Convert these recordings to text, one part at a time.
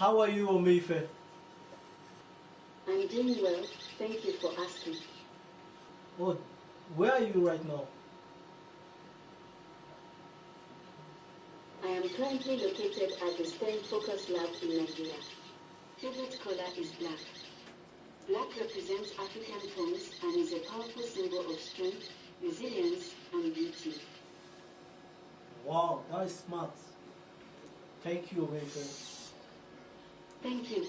How are you, Omeife? I'm doing well. Thank you for asking. Oh, where are you right now? I am currently located at the STEM Focus Lab in Nigeria. Favorite color is black. Black represents African tones and is a powerful symbol of strength, resilience, and beauty. Wow, that is smart. Thank you, Omeife. Thank you.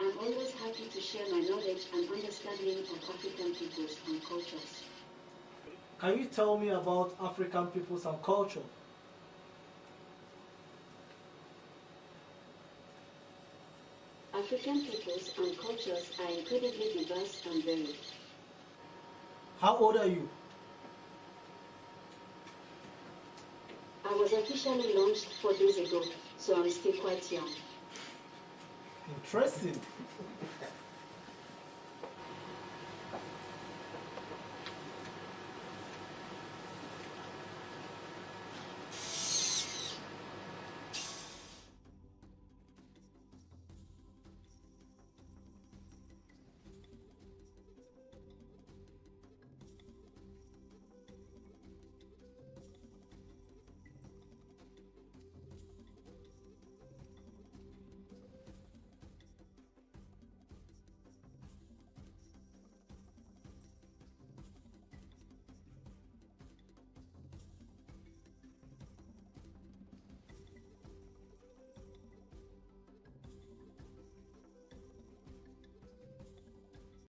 I'm always happy to share my knowledge and understanding of African peoples and cultures. Can you tell me about African peoples and culture? African peoples and cultures are incredibly diverse and varied. How old are you? I was officially launched four days ago, so I'm still quite young. Interesting.